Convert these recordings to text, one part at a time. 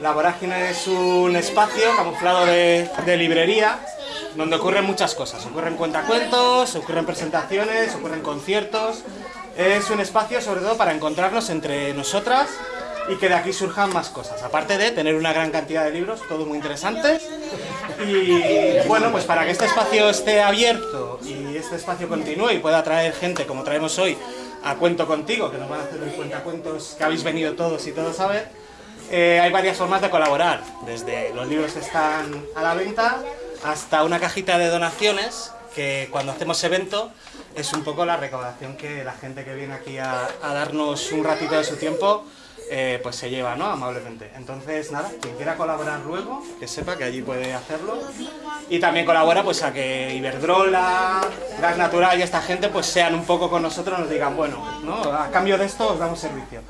La Vorágine es un espacio camuflado de, de librería donde ocurren muchas cosas. Ocurren cuentacuentos, ocurren presentaciones, ocurren conciertos. Es un espacio sobre todo para encontrarnos entre nosotras y que de aquí surjan más cosas. Aparte de tener una gran cantidad de libros, todos muy interesantes. Y bueno, pues para que este espacio esté abierto y este espacio continúe y pueda atraer gente como traemos hoy a Cuento Contigo, que nos van a hacer el cuentacuentos que habéis venido todos y todos a ver, eh, hay varias formas de colaborar. Desde los libros están a la venta hasta una cajita de donaciones que cuando hacemos evento es un poco la recaudación que la gente que viene aquí a, darnos un ratito de su tiempo eh, pues se lleva, ¿no? Amablemente. Entonces, nada, quien quiera colaborar luego, que sepa que allí puede hacerlo. Y también colabora pues a que Iberdrola, Gas Natural y esta gente pues sean un poco con nosotros, nos digan, bueno, ¿no? A cambio de esto os damos servicio.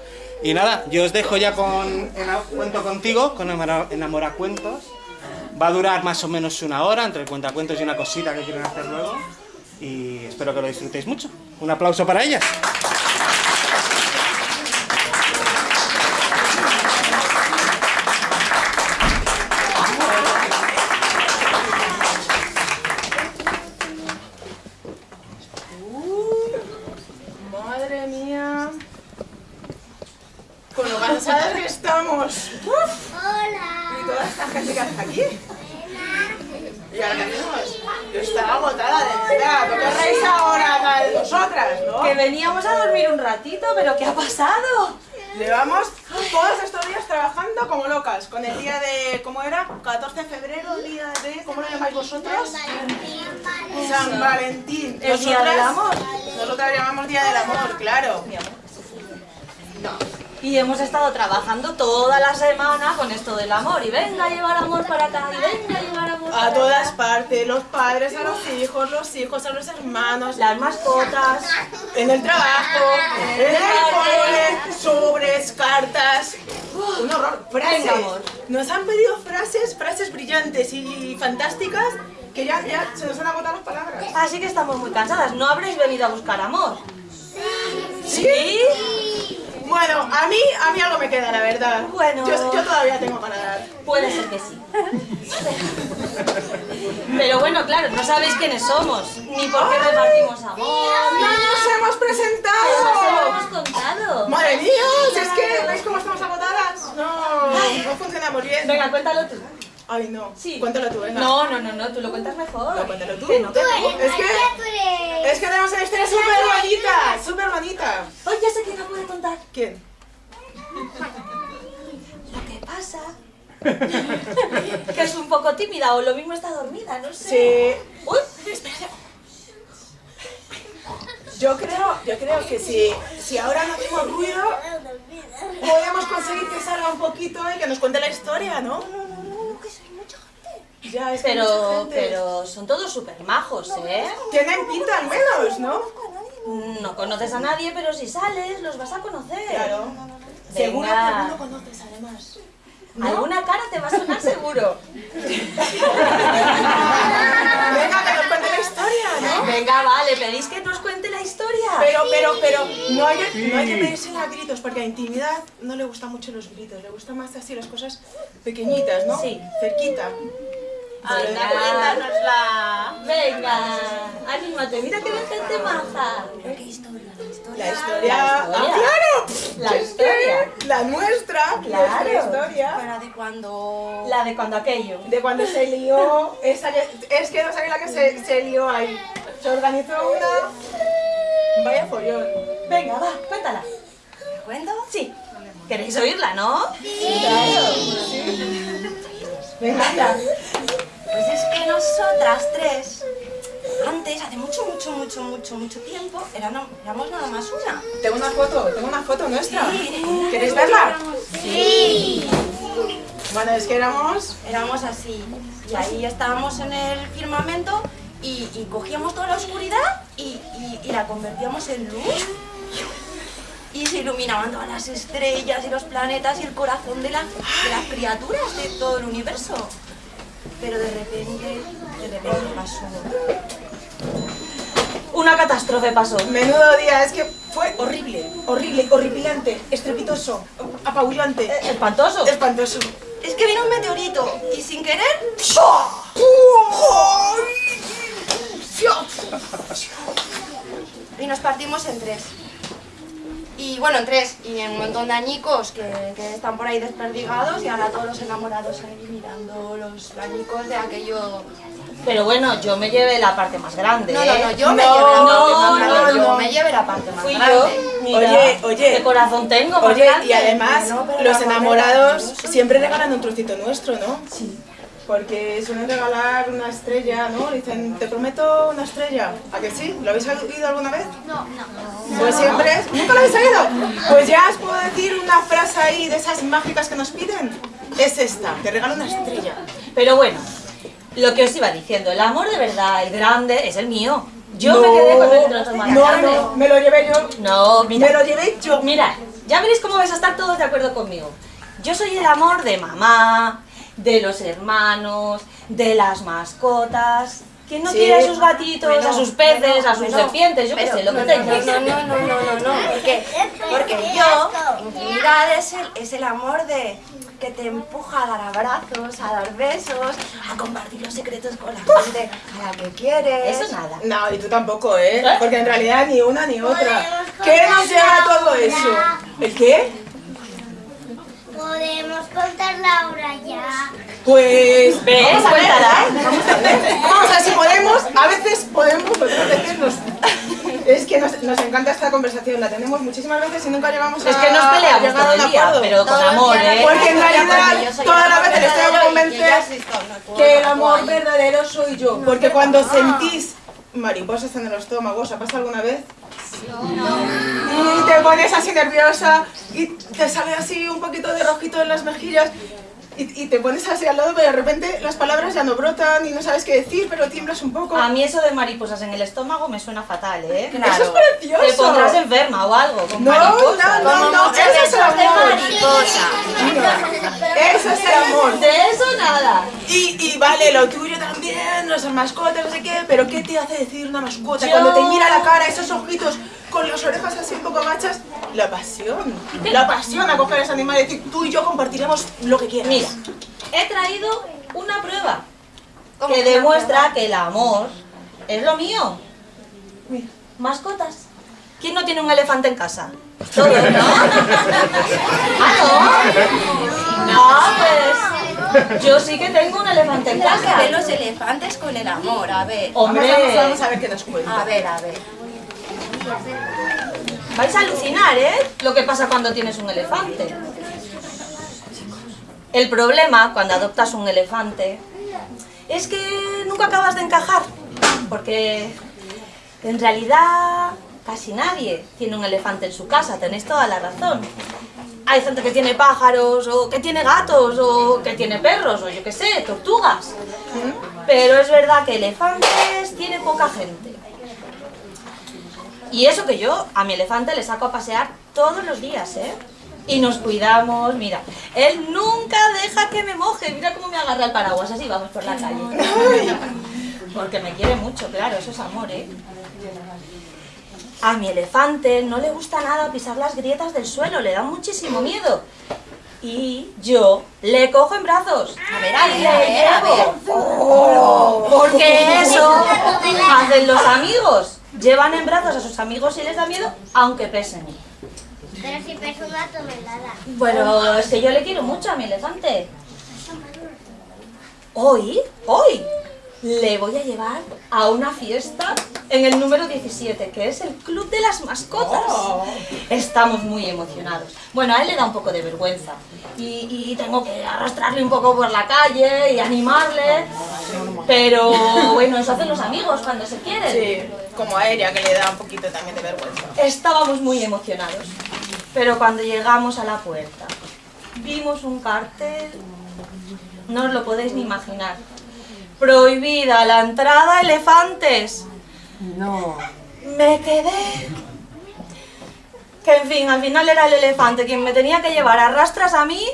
Y nada, yo os dejo ya con Cuento Contigo, con Enamoracuentos. Va a durar más o menos una hora, entre el cuentacuentos y una cosita que quieren hacer luego. Y espero que lo disfrutéis mucho. Un aplauso para ellas. Hemos estado trabajando toda la semana con esto del amor. Y venga a llevar amor para acá, y venga a llevar amor para A todas acá. partes, los padres a los hijos, los hijos a los hermanos, Las mascotas. en el trabajo, en el cole, sobres, cartas. Un horror. Frases. Venga, amor. Nos han pedido frases, frases brillantes y fantásticas que ya, ya se nos han agotado las palabras. Así que estamos muy cansadas. ¿No habréis venido a buscar amor? ¿Sí? Bueno, a mí, a mí algo me queda, la verdad. Bueno. Yo, yo todavía tengo para dar. Puede ser que sí. Pero bueno, claro, no sabéis quiénes somos, ni por qué repartimos amor. ¡No nos hemos Pero os lo presentado! hemos contado. ¡Madre mía! Es que, ¿veis cómo estamos agotadas? No, no funcionamos bien. Venga, cuéntalo tú. Ay, no. Sí. Cuéntalo tú, venga. No, no, no, no, tú lo cuentas mejor. No, cuéntalo tú. No, no. Es que, es que tenemos una historia súper bonita, súper bonita. Oye, ya sé quién la puede contar. ¿Quién? Lo que pasa que es un poco tímida o lo mismo está dormida, no sé. Sí. Uy, espera. Yo creo, yo creo que si, si ahora no hacemos ruido, podemos conseguir que salga un poquito y que nos cuente la historia, ¿no? Ya, es que hay mucha Pero, gente. pero son todos súper majos, ¿eh? Tienen pinta al menos, ¿no? No conoces a nadie, pero si sales los vas a conocer. Claro. Seguro que alguno conoces además. Alguna cara te va a sonar seguro. Venga, que nos cuente la historia, ¿no? Venga, vale, pedís que nos cuente la historia. Pero, pero, pero, no hay, que- no hay que pedírsela a gritos, porque a intimidad no le gustan mucho los gritos, le gustan más así las cosas pequeñitas, ¿no? Sí. Cerquita. Venga, cuéntanosla. Venga, anímate, mira que ven gente maja. La historia. La ¡Ah, historia. claro! La historia. La nuestra, Claro. nuestra historia. Para de cuando... La de cuando aquello. De cuando se lió, esa que- es que no sabía la que se, se lió ahí. Se organizó una... Vaya follón. Venga, va, cuéntala. ¿Me cuento? Sí. ¿Queréis oírla, no? Venga, anda. Pues es que nosotras tres, antes, hace mucho, mucho, mucho, mucho, mucho tiempo, éramos, éramos nada más una. Tengo una foto, tengo una foto nuestra. Sí. ¿Queréis verla? Sí. Bueno, es que éramos... Éramos así. Y ahí estábamos en el firmamento y, y cogíamos toda la oscuridad y, y- y la convertíamos en luz. Y se iluminaban todas las estrellas y los planetas y el corazón de las criaturas de todo el universo. Pero de repente, de repente pasó. Una catástrofe pasó. Menudo día, es que fue horrible, horrible, horripilante, estrepitoso, apabullante, Eh, Espantoso. espantoso. es que vino un meteorito y sin querer... Y nos partimos en tres. Y bueno, en tres, y en un montón de añicos que, que están por ahí desperdigados y ahora todos los enamorados ahí mirando los añicos de aquello... Pero bueno, yo me llevé la parte más grande, No, no, ¿eh? no, yo me No, llevé la parte no, más grande, no, yo me llevé la parte más Fui grande. yo. Mira, Oye, oye. ¿Qué corazón tengo Oye, grande? y además los enamorados siempre regalan un trocito nuestro, ¿no? Sí. Porque suelen regalar una estrella, ¿no? Dicen, te prometo una estrella. ¿A que sí? ¿Lo habéis oído alguna vez? No, no. Pues siempre es... ¿Nunca lo habéis oído? Pues ya os puedo decir una frase ahí de esas mágicas que nos piden. Es esta, te regalo una estrella. Pero bueno, lo que os iba diciendo, el amor de verdad, el grande, es el mío. Yo No, me quedé con el trozo más No, grande. no, me lo llevé yo. No, mira. Me lo llevé yo. Mira, ya veréis cómo vais a estar todos de acuerdo conmigo. Yo soy el amor de mamá, de los hermanos, de las mascotas. ¿Quién no Sí. quiere a sus gatitos, Bueno, a sus peces, bueno, a sus bueno, serpientes? Yo qué sé, lo que no, tengáis. No, no, no, no, no, no, no, porque, porque yo, intimidad es el, es el amor de que te empuja a dar abrazos, a dar besos, a compartir los secretos con la gente a la que quieres. Eso nada. No, y tú tampoco, ¿eh? Porque en realidad ni una ni otra. ¿Qué nos lleva la todo eso? ¿El qué? Podemos contar la hora ya. Pues... ¿Ves? Vamos a ver. Cuéntala. Vamos a ver si podemos. A veces podemos, otras veces nos... Es que nos, nos encanta esta conversación, la tenemos muchísimas veces y nunca llegamos a Es que nos peleamos a todo el día, acuerdo. pero con amor, ¿eh? Porque en realidad todas las veces sí está- no puedo, que el amor verdadero soy yo. Porque cuando sentís mariposas en el estómago, ¿os ha pasado alguna vez? Y te pones así nerviosa y te sale así un poquito de rojito en las mejillas y, y te pones así al lado, pero de repente las palabras ya no brotan y no sabes qué decir, pero tiemblas un poco. A mí eso de mariposas en el estómago me suena fatal, ¿eh? Eso es precioso. Te pondrás enferma o algo con No, mariposas. no, no, no, eso es el amor. mariposa. Eso es el amor. De eso nada. Y, y vale, lo tuyo también, las mascotas, no sé qué, pero ¿qué te hace decir una mascota? Yo- Cuando te mira la cara, esos ojitos con las orejas así un poco gachas, la pasión. La pasión a coger a ese animal y decir, tú y yo compartiremos lo que quieras. Mira, he traído una prueba ¿Cómo que demuestra prueba? que el amor es lo mío. Mira. Mascotas. ¿Quién no tiene un elefante en casa? Todos, ¿no? ¿Ah, no? No, pues yo sí que tengo un elefante en ¿Qué que casa. ven los elefantes con el amor? A ver. Hombre, Vamos, vamos, vamos a ver qué nos cuenta. A ver, a ver. Vais a alucinar, ¿eh? Lo que pasa cuando tienes un elefante. El problema cuando adoptas un elefante es que nunca acabas de encajar, porque en realidad casi nadie tiene un elefante en su casa, tenéis toda la razón. Hay gente que tiene pájaros, o que tiene gatos, o que tiene perros, o yo qué sé, tortugas. Pero es verdad que elefantes tiene poca gente. Y eso que yo a mi elefante le saco a pasear todos los días, ¿eh? Y nos cuidamos, mira, él nunca deja que me moje, mira cómo me agarra el paraguas, así vamos por la calle. Porque me quiere mucho, claro, eso es amor, ¿eh? A mi elefante no le gusta nada pisar las grietas del suelo, le da muchísimo miedo. Y yo le cojo en brazos. A ver, a ver, a ver, a ver. Porque eso hacen los amigos. Llevan en brazos a sus amigos y les da miedo, aunque pesen. Pero si pesa una tonelada. Bueno, es que yo le quiero mucho a mi elefante. Hoy, hoy, le voy a llevar a una fiesta en el número 17, que es el Club de las Mascotas. Estamos muy emocionados. Bueno, a él le da un poco de vergüenza. Y, y tengo que arrastrarle un poco por la calle y animarle. Pero bueno, eso hacen los amigos cuando se quieren. Sí, como a ella que le da un poquito también de vergüenza. Estábamos muy emocionados, pero cuando llegamos a la puerta vimos un cartel, no os lo podéis ni imaginar. Prohibida la entrada a elefantes. No. Me quedé. Que en fin, al final era el elefante quien me tenía que llevar a rastras a mí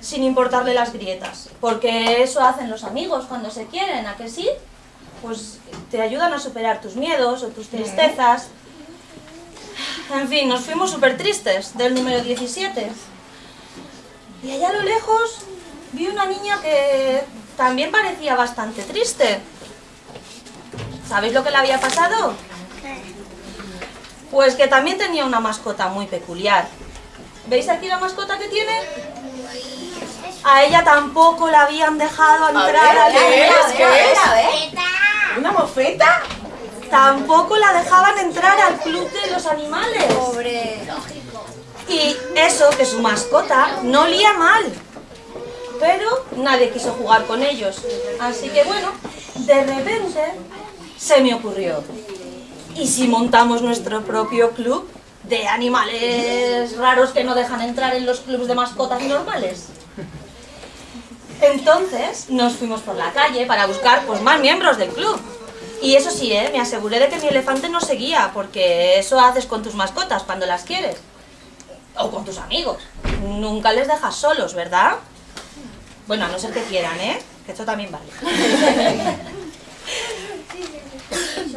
sin importarle las grietas. Porque eso hacen los amigos cuando se quieren, ¿a que sí? Pues te ayudan a superar tus miedos o tus tristezas. En fin, nos fuimos súper tristes del número 17. Y allá a lo lejos vi una niña que también parecía bastante triste. ¿Sabéis lo que le había pasado? Pues que también tenía una mascota muy peculiar. ¿Veis aquí la mascota que tiene? A ella tampoco la habían dejado entrar ver, al ¿qué es? club. ¿Qué es? A ver. ¿Una mofeta? Tampoco la dejaban entrar al club de los animales. Pobre. Y eso, que su mascota no olía mal. Pero nadie quiso jugar con ellos. Así que bueno, de repente se me ocurrió. ¿Y si montamos nuestro propio club de animales raros que no dejan entrar en los clubs de mascotas normales? Entonces nos fuimos por la calle para buscar pues, más miembros del club. Y eso sí, ¿eh? me aseguré de que mi elefante no seguía, porque eso haces con tus mascotas cuando las quieres. O con tus amigos. Nunca les dejas solos, ¿verdad? Bueno, a no ser que quieran, ¿eh? Que esto también vale.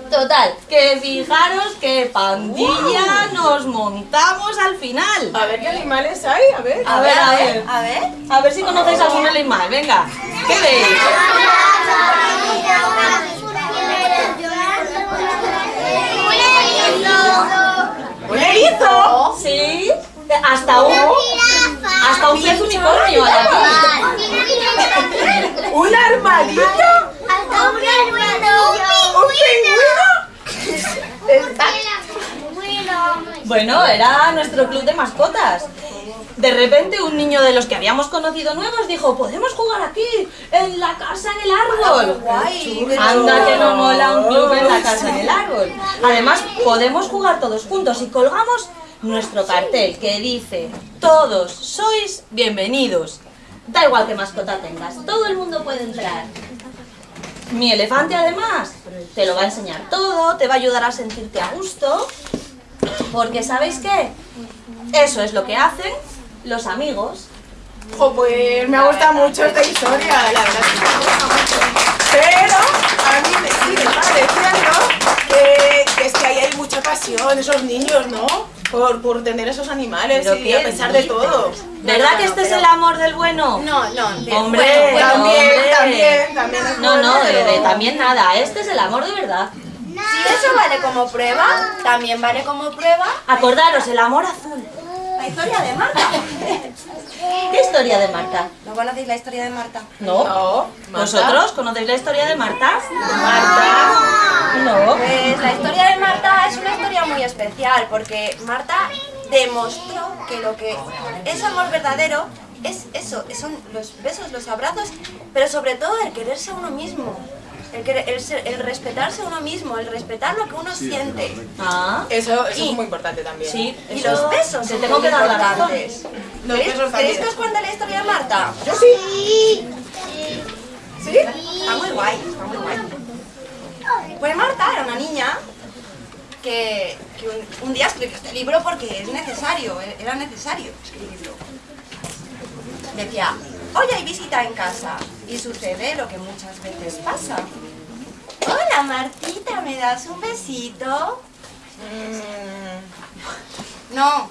Total, que fijaros qué pandilla nos montamos al final. A ver qué animales hay, a ver. A ver, a ver. A ver. A ver si conocéis algún animal, venga. ¿Qué veis? ¿Un erizo? Sí, hasta un, hasta un pez unicornio hay aquí. ¿Un armadillo? ¿Un pingüino? Bueno, era nuestro club de mascotas. De repente un niño de los que habíamos conocido nuevos dijo, podemos jugar aquí, en la casa en el árbol. Guay. Anda que no mola un club en la casa en el árbol. Además, podemos jugar todos juntos y colgamos nuestro cartel que dice, todos sois bienvenidos. Da igual qué mascota tengas, todo el mundo puede entrar. Mi elefante además te lo va a enseñar todo, te va a ayudar a sentirte a gusto, porque ¿sabéis qué? Eso es lo que hacen los amigos. Jo, pues me ha gustado mucho esta historia, la verdad. Pero a mí me sigue pareciendo que es que ahí hay mucha pasión, esos niños, ¿no? Por, por tener esos animales y ¿qué a pesar de todo. ¿Verdad no, que este es el amor del bueno? No, no. de- Hombre, bueno, bueno. También, hombre. también, también es No, no, de, de pero- también nada. Este es el amor de verdad. Si eso vale como prueba, también vale como prueba Acordaros, el amor azul. La historia de Marta. ¿Qué historia de Marta? ¿No conocéis la historia de Marta? No. No, Marta. ¿Vosotros conocéis la historia de Marta? Marta. No. Pues la historia de Marta es una historia muy especial porque Marta demostró que lo que es amor verdadero es eso, son los besos, los abrazos, pero sobre todo el quererse a uno mismo, el, querer- el, ser- el respetarse a uno mismo, el respetar lo que uno siente. Ah, Eso, eso Y- es muy importante también. sí. Y eso los besos Te tengo que dar la razón. importantes. Los ¿Queréis, besos también. que os cuente la historia de Marta? Yo sí. ¿Sí? Está muy guay, está muy guay. Pues Marta era una niña que, que un, un día escribió este libro porque es necesario, era necesario escribirlo. Decía, hoy hay visita en casa y sucede lo que muchas veces pasa. Hola Martita, ¿me das un besito? No.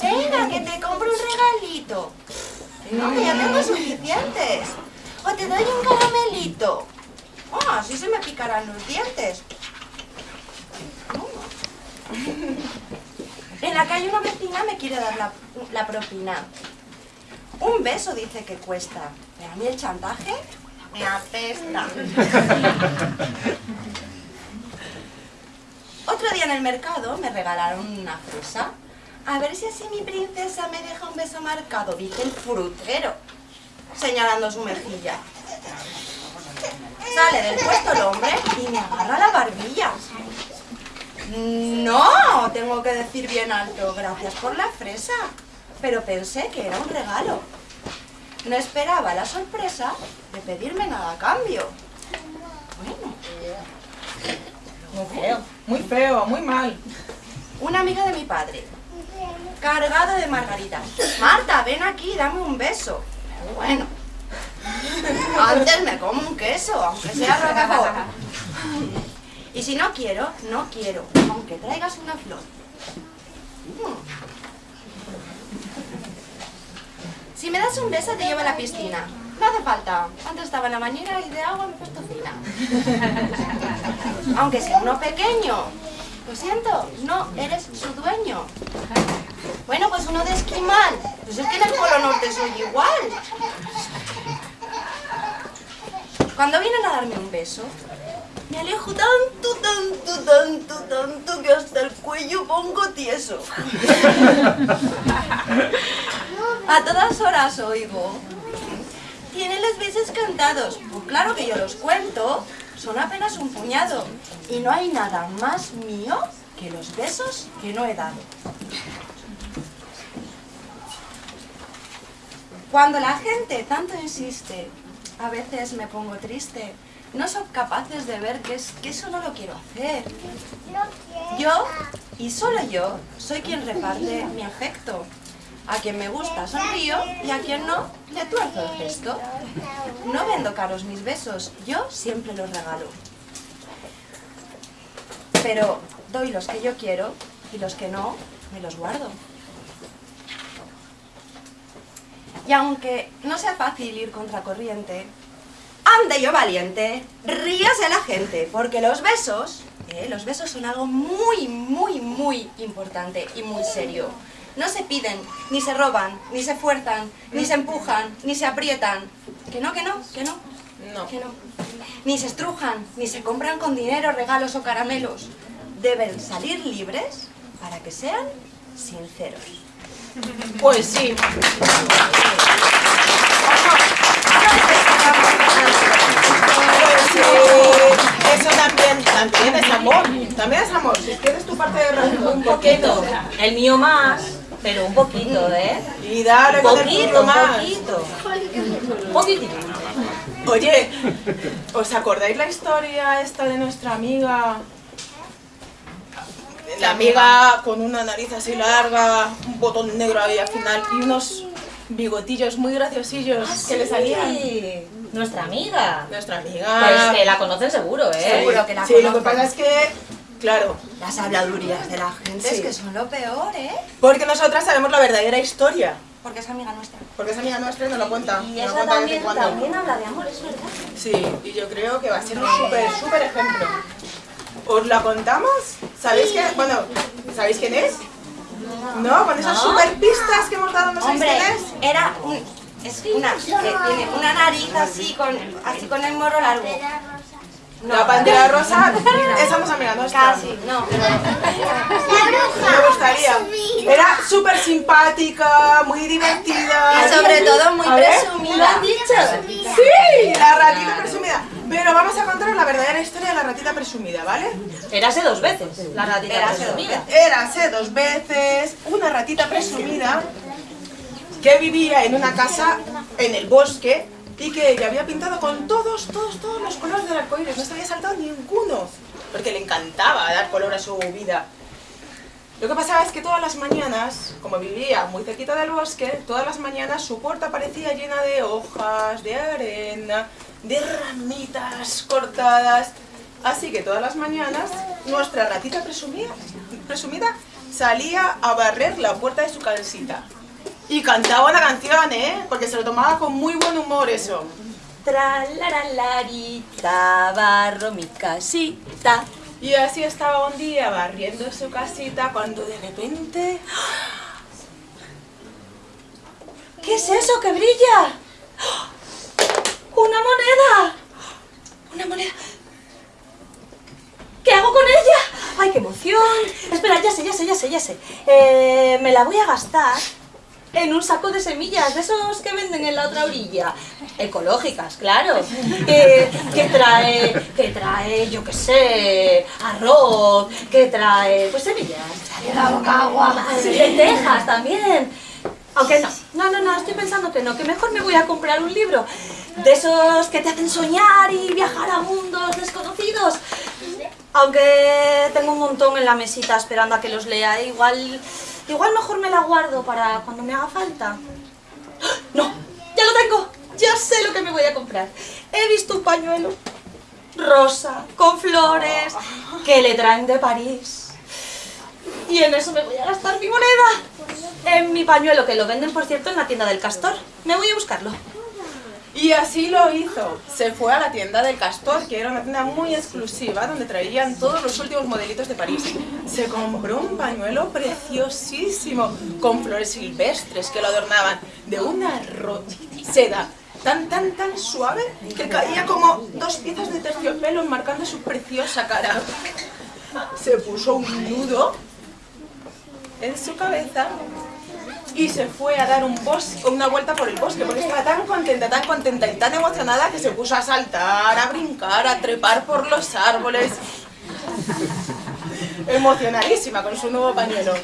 Venga, que te compro un regalito. No, que ya tengo suficientes. O te doy un caramelito. Ah, así se me picarán los dientes. En la calle una vecina me quiere dar la, la propina. Un beso dice que cuesta, pero a mí el chantaje me apesta. Otro día en el mercado me regalaron una fresa. A ver si así mi princesa me deja un beso marcado, dice el frutero, señalando su mejilla. Sale del puesto el hombre y me agarra la barbilla. No, tengo que decir bien alto, gracias por la fresa. Pero pensé que era un regalo. No esperaba la sorpresa de pedirme nada a cambio. Bueno, Muy feo. Muy feo, muy mal. una amiga de mi padre, cargado de margaritas. Marta, ven aquí, dame un beso. Bueno, antes me como un queso, aunque sea roquefort. Y si no quiero, no quiero, aunque traigas una flor. Mm. Si me das un beso, te llevo a la piscina. No hace falta. Antes estaba en la bañera y de agua me he puesto fina. Aunque sea uno pequeño. Lo siento, no eres su dueño. Bueno, pues uno de esquimal. Pues es que en el Polo Norte soy igual. Cuando vienen a darme un beso, me alejo tanto, tanto, tanto, tanto que hasta el cuello pongo tieso. A todas horas oigo. Tiene los besos cantados. Pues claro que yo los cuento. Son apenas un puñado. Y no hay nada más mío que los besos que no he dado. Cuando la gente tanto insiste, a veces me pongo triste. No son capaces de ver que, es, que eso no lo quiero hacer. Yo, y solo yo, soy quien reparte mi afecto. A quien me gusta sonrío y a quien no, le tuerzo el gesto. No vendo caros mis besos, yo siempre los regalo. Pero doy los que yo quiero y los que no, me los guardo. Y aunque no sea fácil ir contracorriente, ande yo valiente, ríase la gente, porque los besos, eh, los besos son algo muy, muy, muy importante y muy serio. No se piden, ni se roban, ni se fuerzan, ni se empujan, ni se aprietan. Que no, que no, que no. No. Que no. Ni se estrujan, ni se compran con dinero, regalos o caramelos. Deben salir libres para que sean sinceros. Pues sí. Pues sí. Eso también, también es amor. También es amor. Si tienes tu parte de razón, Un poquito. El mío más, pero un poquito, ¿eh? Y dale Un con el poquito, un poquito. Poquitito. Oye, ¿os acordáis la historia esta de nuestra amiga? La amiga con una nariz así larga, un botón negro ahí al final y unos bigotillos muy graciosillos que le salían. Sí, Nuestra amiga. Nuestra Pues amiga. que la conocen seguro, ¿eh? Seguro que la Sí, lo que pasa es que, claro, Las habladurías de la gente Sí. es que son lo peor, ¿eh? porque nosotras sabemos la verdadera historia. Porque es amiga nuestra. Porque es amiga nuestra y nos lo cuenta. Y esa cuenta también, también habla de amor, es verdad. Sí, y yo creo que va a ser un súper, súper ejemplo. ¿Os la contamos? ¿Sabéis que, bueno, ¿sabéis quién es? ¿No? Con esas No. súper pistas que hemos dado, ¿no sabéis Hombre, quién es? era un, es una que tiene una nariz así con, así con el morro largo. La pantera rosa, esa no es amiga nuestra. Casi, no. Me gustaría. Era súper simpática, muy divertida. Y sobre todo muy A ver, presumida. Sí, la ratita presumida. Pero vamos a contar la verdadera historia de la ratita presumida, ¿vale? Érase dos veces, la ratita Érase dos presumida. Érase dos veces una ratita presumida que vivía en una casa en el bosque y que ella había pintado con todos, todos, todos los colores del arcoíris. No se había saltado ninguno, porque le encantaba dar color a su vida. Lo que pasaba es que todas las mañanas, como vivía muy cerquita del bosque, todas las mañanas su puerta parecía llena de hojas, de arena, de ramitas cortadas. Así que todas las mañanas nuestra ratita presumida, presumida salía a barrer la puerta de su casita. Y cantaba una canción, ¿eh? Porque se lo tomaba con muy buen humor eso. Tralalararita, barro mi casita. Y así estaba un día barriendo su casita cuando de repente... ¿Qué es eso que brilla? ¡Una moneda! ¡Una moneda! ¿Qué hago con ella? ¡Ay, qué emoción! Espera, ya sé, ya sé, ya sé, ya sé. Eh, me la voy a gastar en un saco de semillas, de esos que venden en la otra orilla. Ecológicas, claro. Que, que trae, que trae, yo qué sé, arroz, que trae, pues semillas. Lentejas también. Aunque no, no, no, no, estoy pensando que no, que mejor me voy a comprar un libro de esos que te hacen soñar y viajar a mundos desconocidos. Aunque tengo un montón en la mesita esperando a que los lea, igual, igual mejor me la guardo para cuando me haga falta. ¡Ah! No, ya lo tengo, ya sé lo que me voy a comprar. He visto un pañuelo rosa, con flores, que le traen de París. Y en eso me voy a gastar mi moneda. En mi pañuelo, que lo venden, por cierto, en la tienda del castor. Me voy a buscarlo. Y así lo hizo. Se fue a la tienda del Castor, que era una tienda muy exclusiva, donde traían todos los últimos modelitos de París. Se compró un pañuelo preciosísimo, con flores silvestres que lo adornaban, de una seda tan, tan, tan suave, que caía como dos piezas de terciopelo enmarcando su preciosa cara. Se puso un nudo en su cabeza y se fue a dar un bos- una vuelta por el bosque porque estaba tan contenta, tan contenta y tan emocionada que se puso a saltar, a brincar, a trepar por los árboles. Emocionadísima con su nuevo pañuelo.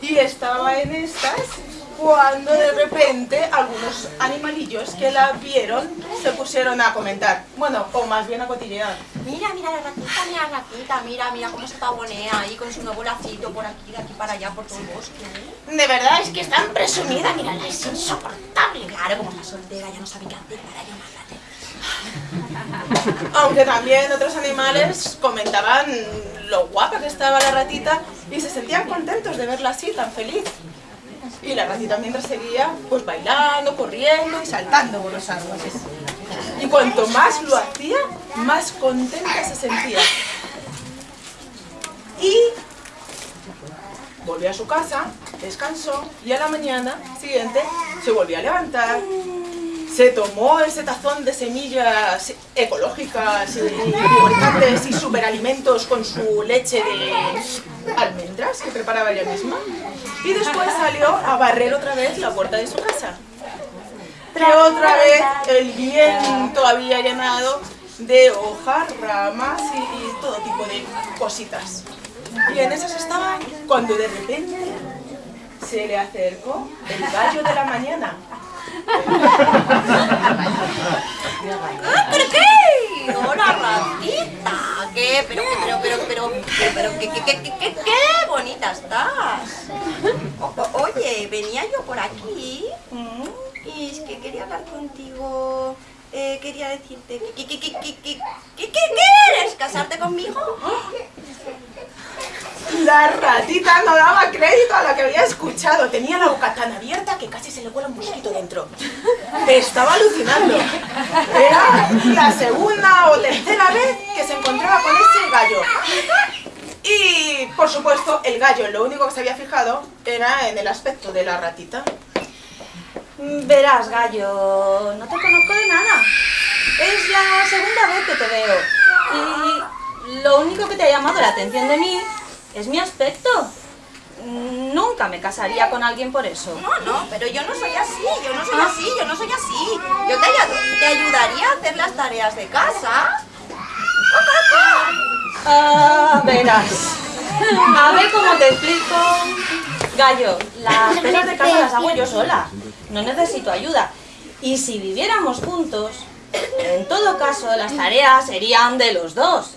Y estaba en estas cuando de repente algunos animalillos que la vieron se pusieron a comentar. Bueno, o más bien a cotillear. Mira, mira la ratita, mira la ratita, mira, mira cómo se pavonea ahí con su nuevo lacito por aquí, de aquí para allá, por todo el bosque. De verdad es que es tan presumida, mírala, es insoportable. Claro, como está soltera, ya no sabe qué hacer para llamarla. Aunque también otros animales comentaban lo guapa que estaba la ratita y se sentían contentos de verla así, tan feliz. Y la ratita mientras seguía, pues bailando, corriendo y saltando por los árboles. Y cuanto más lo hacía, más contenta se sentía. Y volvió a su casa, descansó y a la mañana siguiente se volvió a levantar, se tomó ese tazón de semillas ecológicas importantes y superalimentos con su leche de almendras que preparaba ella misma y después salió a barrer otra vez la puerta de su casa. Que otra vez el viento había llenado de hojas, ramas y todo tipo de cositas. Y en esas estaban cuando de repente se le acercó el gallo de la mañana. ¿Pero qué? ¡Hola, ratita! ¿Qué? Pero, pero, pero, pero, pero, ¿qué, qué, qué, qué, qué, qué bonita estás? Oye, venía yo por aquí y es que quería hablar contigo. Eh, quería decirte que, que, que quieres casarte conmigo. La ratita no daba crédito a lo que había escuchado. Tenía la boca tan abierta que casi se le cuela un mosquito dentro. Estaba alucinando. Era la segunda o tercera vez que se encontraba con ese gallo. Y, por supuesto, el gallo lo único que se había fijado era en el aspecto de la ratita. Verás, gallo, no te conozco de nada. Es la segunda vez que te veo. Y lo único que te ha llamado la atención de mí es mi aspecto. Nunca me casaría con alguien por eso. No, no, pero yo no soy así, yo no soy así, yo no soy así. Yo te, ayud- te ayudaría a hacer las tareas de casa. Ah, verás. A ver cómo te explico. Gallo, las cosas de casa las hago yo sola. No necesito ayuda. Y si viviéramos juntos, en todo caso las tareas serían de los dos.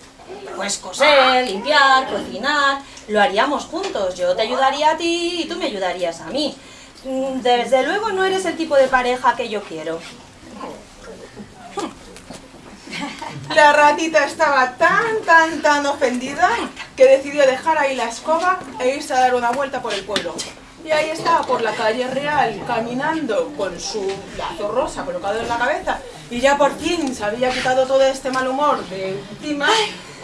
Pues coser, limpiar, cocinar, lo haríamos juntos. Yo te ayudaría a ti y tú me ayudarías a mí. Mm, Desde luego no eres el tipo de pareja que yo quiero. La ratita estaba tan, tan, tan ofendida que decidió dejar ahí la escoba e irse a dar una vuelta por el pueblo. Y ahí estaba por la calle real, caminando con su lazo rosa colocado en la cabeza. Y ya por fin se había quitado todo este mal humor de encima,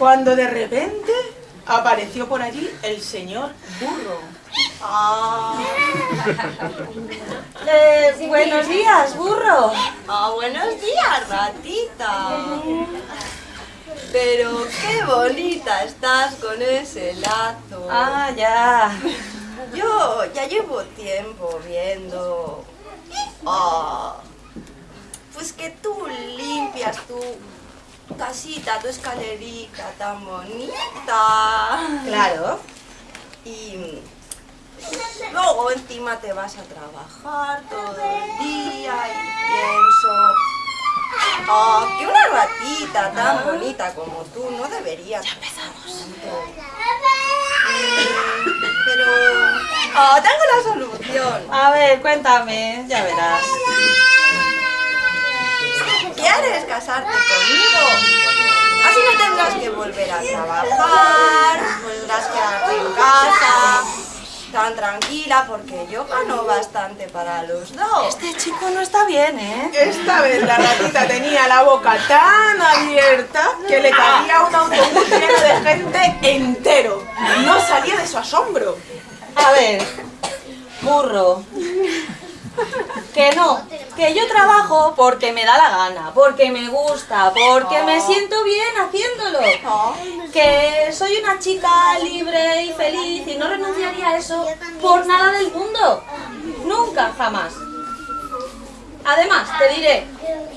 cuando de repente apareció por allí el señor burro. Ah, Eh, buenos días, burro. ah, buenos días, ratita. Pero qué bonita estás con ese lazo. Ah, ya. Yo ya llevo tiempo viendo. Ah, pues que tú limpias tu casita, tu escalerita tan bonita. Claro. Y luego encima te vas a trabajar todo el día y pienso. Ah, que una ratita tan bonita como tú no debería. Ya empezamos. Pero. Ah, tengo la solución. A ver, cuéntame, ya verás. ¿Quieres casarte conmigo? Así no tendrás que volver a trabajar, podrás quedarte en casa tan tranquila porque yo gano bastante para los dos. Este chico no está bien, ¿eh? Esta vez la ratita tenía la boca tan abierta que le cabía un autobús lleno de gente entero. No salía de su asombro. A ver, burro. Que no, que yo trabajo porque me da la gana, porque me gusta, porque me siento bien haciéndolo. Que soy una chica libre y feliz y no renunciaría a eso por nada del mundo. Nunca, jamás. Además, te diré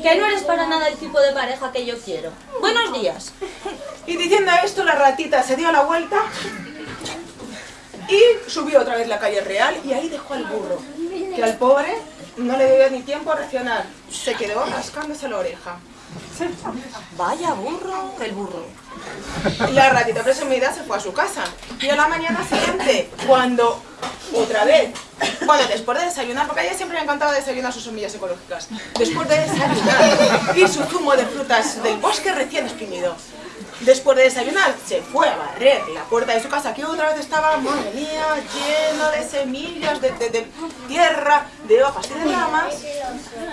que no eres para nada el tipo de pareja que yo quiero. Buenos días. Y diciendo esto, la ratita se dio la vuelta y subió otra vez la calle real y ahí dejó al burro, que al pobre no le dio ni tiempo a reaccionar. Se quedó rascándose la oreja. Vaya burro, el burro. La ratita presumida se fue a su casa. Y a la mañana siguiente, cuando otra vez, bueno, después de desayunar, porque a ella siempre le encantaba desayunar sus semillas ecológicas, después de desayunar y su zumo de frutas del bosque recién exprimido, después de desayunar se fue a barrer la puerta de su casa, que otra vez estaba, madre mía, lleno de semillas, de, de- de tierra, de hojas y de ramas,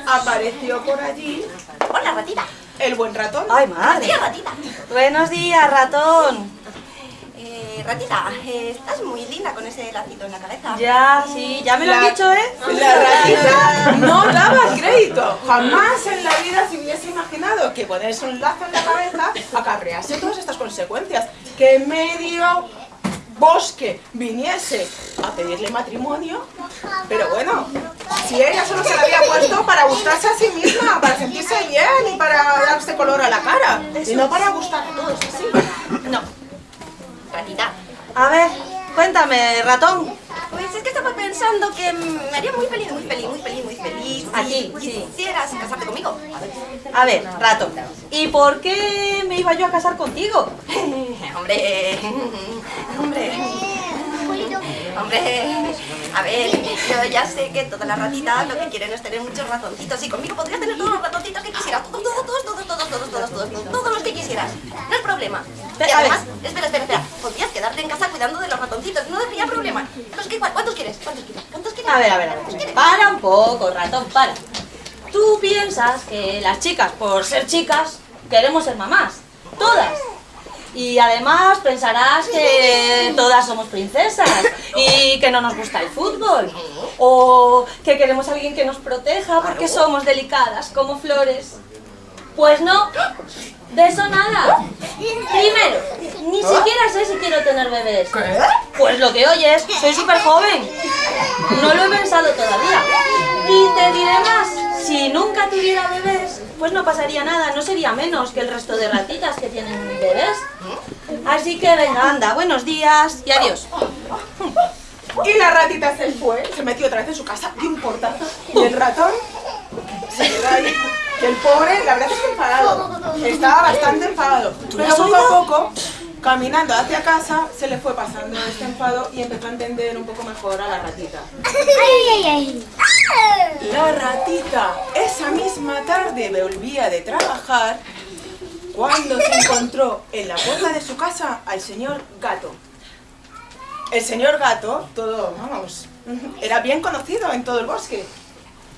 apareció por allí Hola, ratita. el buen ratón. Ay, madre. Tía, ratita. Buenos días, ratón. Eh, ratita, eh, estás muy linda con ese lacito en la cabeza. Ya, sí, ya me lo La- han dicho, ¿eh? La ratita no daba crédito. Jamás en la vida se que ponerse un lazo en la cabeza acarrease todas estas consecuencias. Que medio bosque viniese a pedirle matrimonio. Pero bueno, si ella solo se la había puesto para gustarse a sí misma, para sentirse bien y para darse color a la cara. Y no para gustar a todos así. No. Ratita. A ver, cuéntame, ratón. Pues es que estaba pensando que me haría muy feliz, muy feliz, muy feliz, muy feliz. Aquí, si sí. quisieras casarte conmigo. A ver, ratón. ¿Y por qué me iba yo a casar contigo? hombre, hombre, hombre. A ver, yo ya sé que todas las ratitas lo que quieren es tener muchos ratoncitos y conmigo podrías tener todos los ratoncitos que quisieras. Todos, todos, todos, todos, todos, todos, todos, todos, todos los que quisieras. No hay problema. Y además, espera, espera, espera. Podrías quedarte en casa cuidando de los ratoncitos. No habría problema. Los que, ¿Cuántos quieres? ¿Cuántos quieres? ¿Cuántos quieres? A ver, a ver, a ver. Para un poco, ratón, para. Tú piensas que las chicas, por ser chicas, queremos ser mamás. Todas. Y además pensarás que todas somos princesas y que no nos gusta el fútbol. O que queremos a alguien que nos proteja porque somos delicadas como flores. Pues no, de eso nada. Primero, ni siquiera sé si quiero tener bebés. Pues lo que oyes, soy súper joven. No lo he pensado todavía. Y te diré más, si nunca tuviera bebés, pues no pasaría nada, no sería menos que el resto de ratitas que tienen bebés. Así que venga, anda, buenos días y adiós. Y la ratita se fue, se metió otra vez en su casa, dio un portazo. Y el ratón se quedó ahí. El pobre, la verdad es que enfadado. Estaba bastante enfadado. Pero poco a poco, caminando hacia casa, se le fue pasando este enfado y empezó a entender un poco mejor a la ratita. Ay, ay, ay. La ratita esa misma tarde volvía de trabajar cuando se encontró en la puerta de su casa al señor gato. El señor gato, todo, vamos, era bien conocido en todo el bosque.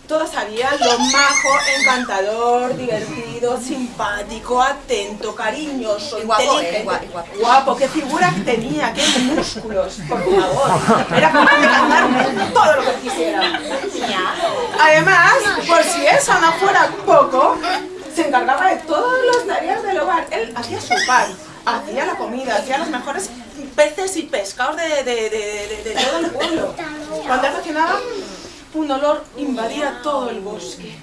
Todos sabían lo majo, encantador, divertido, simpático, atento, cariñoso, Y guapo, inteligente. eh, guapo. Guapo, qué figura tenía, qué músculos, por favor. Era capaz de cantar todo lo que quisiera. Además, por si eso no fuera poco, se encargaba de todas las tareas del hogar. Él hacía su pan, hacía la comida, hacía los mejores peces y pescados de, de- de- de- de todo el pueblo. Cuando él cocinaba, un olor invadía todo el bosque.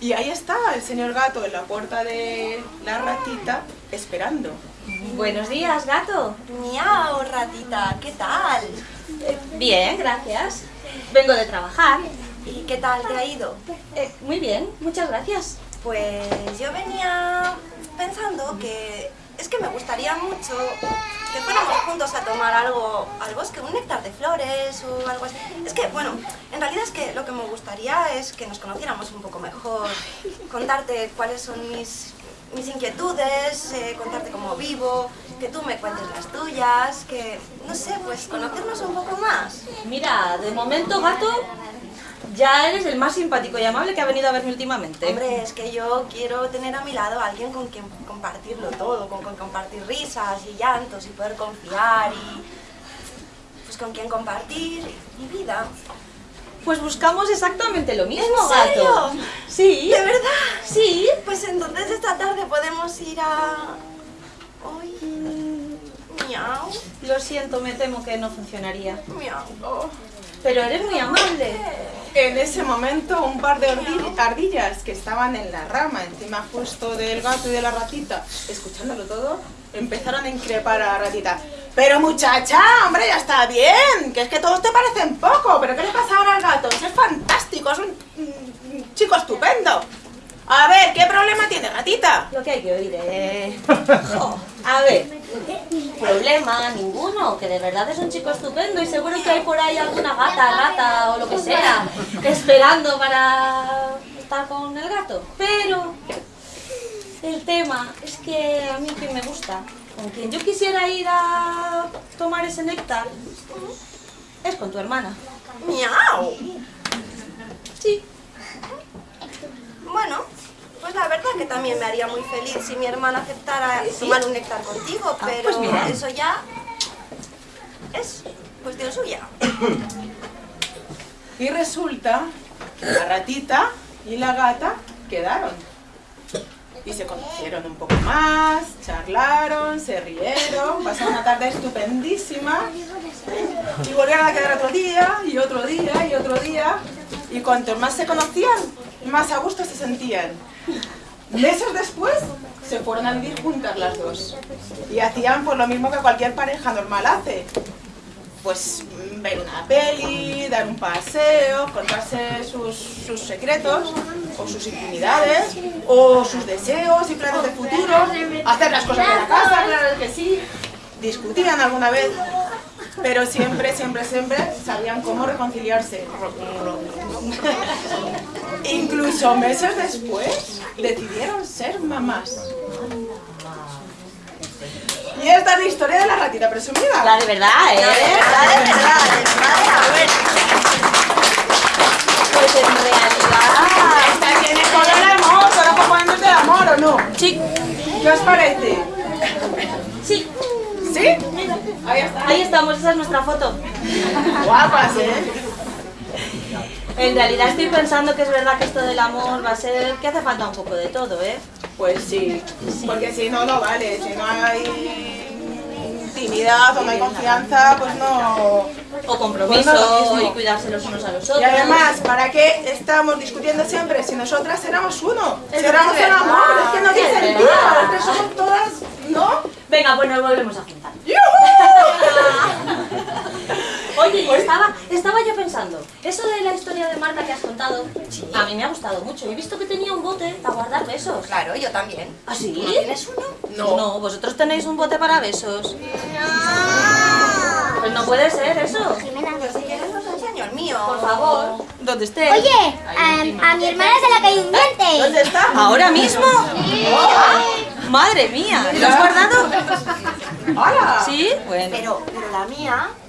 Y ahí estaba el señor gato en la puerta de la ratita, esperando. Buenos días, gato. Miau, ratita, ¿qué tal? Eh, bien, gracias. Vengo de trabajar. ¿Y qué tal te ha ido? Eh, muy bien, muchas gracias. Pues yo venía pensando que es que me gustaría mucho que fuéramos juntos a tomar algo al bosque, un néctar de flores o algo así. Es que, bueno, en realidad es que lo que me gustaría es que nos conociéramos un poco mejor, contarte cuáles son mis mis inquietudes, eh, contarte cómo vivo, que tú me cuentes las tuyas, que, no sé, pues conocernos un poco más. Mira, de momento, gato, ya eres el más simpático y amable que ha venido a verme últimamente. Hombre, es que yo quiero tener a mi lado a alguien con quien compartirlo todo, con quien compartir risas y llantos y poder confiar y... pues con quien compartir mi vida. Pues buscamos exactamente lo mismo, ¿En serio? gato. Sí. ¿De verdad? Sí. Pues entonces esta tarde podemos ir a... Hoy... Miau, Lo siento, me temo que no funcionaría. miau. Pero eres muy amable. En ese momento, un par de ardillas que estaban en la rama, encima justo del gato y de la ratita, escuchándolo todo, empezaron a increpar a la ratita. Pero muchacha, hombre, ya está bien, que es que todos te parecen poco, pero ¿qué le pasa ahora al gato? Es fantástico, es un chico estupendo. A ver, ¿qué problema tiene, gatita? Lo que hay que oír, eh. a ver, problema ninguno, que de verdad es un chico estupendo y seguro que hay por ahí alguna gata, rata o lo que sea, esperando para estar con el gato. Pero el tema es que a mí quien me gusta, con quien yo quisiera ir a tomar ese néctar, es con tu hermana. Miau. Sí, Bueno, pues la verdad que también me haría muy feliz si mi hermana aceptara tomar un néctar contigo, pero pues mira. eso ya es cuestión suya. Y resulta que la ratita y la gata quedaron. Y se conocieron un poco más, charlaron, se rieron, pasaron una tarde estupendísima. Y volvieron a quedar otro día, y otro día, y otro día. Y cuanto más se conocían, más a gusto se sentían. Meses después, se fueron a vivir juntas las dos. Y hacían pues lo mismo que cualquier pareja normal hace pues mm, ver una peli, dar un paseo, contarse sus, sus secretos o sus intimidades o sus deseos y planes de futuro, hacer las cosas de la casa, claro que sí, discutían alguna vez, pero siempre, siempre, siempre sabían cómo reconciliarse. Incluso meses después decidieron ser mamás. Y esta es la historia de la ratita presumida. la de verdad, ¿eh? De verdad, de verdad, de verdad, a ver. Pues en realidad... Esta tiene el amor, solo componentes de amor, ¿o no? Sí, ¿Qué os parece? sí, ¿Sí? Ahí está. ahí estamos, esa es nuestra foto. Guapas, ¿eh? En realidad estoy pensando que es verdad que esto del amor va a ser que hace falta un poco de todo, ¿eh? Pues sí, porque si no, no vale. Si no hay intimidad o no hay confianza, pues no... O compromiso, Pues no mismo. y cuidarse los unos a los otros. Y además, ¿para qué estamos discutiendo siempre si nosotras éramos uno? Si éramos un verdad, amor, es que no tiene sentido, que somos todas, ¿no? Venga, pues nos volvemos a juntar. Oye, y estaba, estaba yo pensando, eso de la historia de Marta que has contado, a mí me ha gustado mucho. He visto que tenía un bote para guardar besos. Claro, yo también. ¿Ah, sí? ¿No tienes uno? No. No, vosotros tenéis un bote para besos. Pues no puede ser eso. Pues si quieres os enseño el mío. Por favor, donde esté. Oye, a, a mi hermana se ha caído un diente. ¿Dónde está? ¿Ahora mismo? Madre mía, ¿lo has guardado? ¡Hala! ¿Sí? Bueno. Pero, pero la mía, la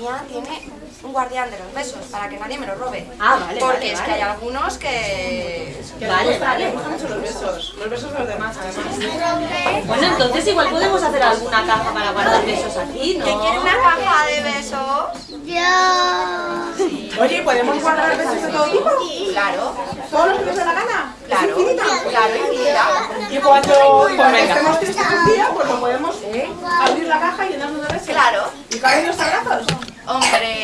mía tiene un guardián de los besos para que nadie me lo robe. Ah, vale, Porque vale, es vale. que hay algunos que... Que Vale, le gustan, vale. le gustan mucho los besos. Los besos de los demás, además. Bueno, entonces igual podemos hacer alguna caja para guardar besos aquí, ¿no? ¿Que quiere una caja de besos? Yo. Oye, ¿podemos guardar besos de todo tipo? Claro, ¿Todos los que nos la gana? claro, claro, infinita. Y cuando, cuando estemos tristes un día, pues lo podemos abrir la caja y llenarnos de besos. Claro. ¿Y caen los abrazos? Hombre...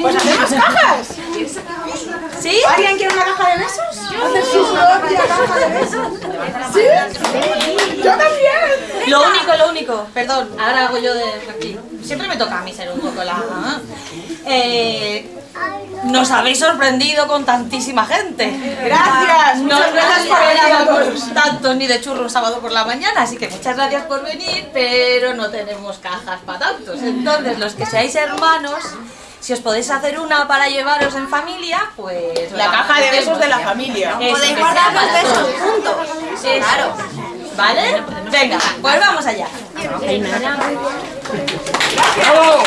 Pues hacemos cajas. ¿Sí? ¿Alguien quiere una caja de besos? Hacer su propia caja de besos. ¿Sí? Yo también. Lo único, lo único, perdón, ahora hago yo de aquí. Siempre me toca a mí ser un poco la... Eh, nos habéis sorprendido con tantísima gente. Gracias. No Muchas gracias por venir a esperábamos todos. tanto ni de churro un sábado por la mañana, así que muchas gracias por venir, pero no tenemos cajas para tantos. Entonces, los que seáis hermanos, si os podéis hacer una para llevaros en familia, pues... La caja de besos de la familia. Eso, Podéis guardar los besos juntos. Claro. ¿Vale? Venga, pues vamos allá. ¡Bravo!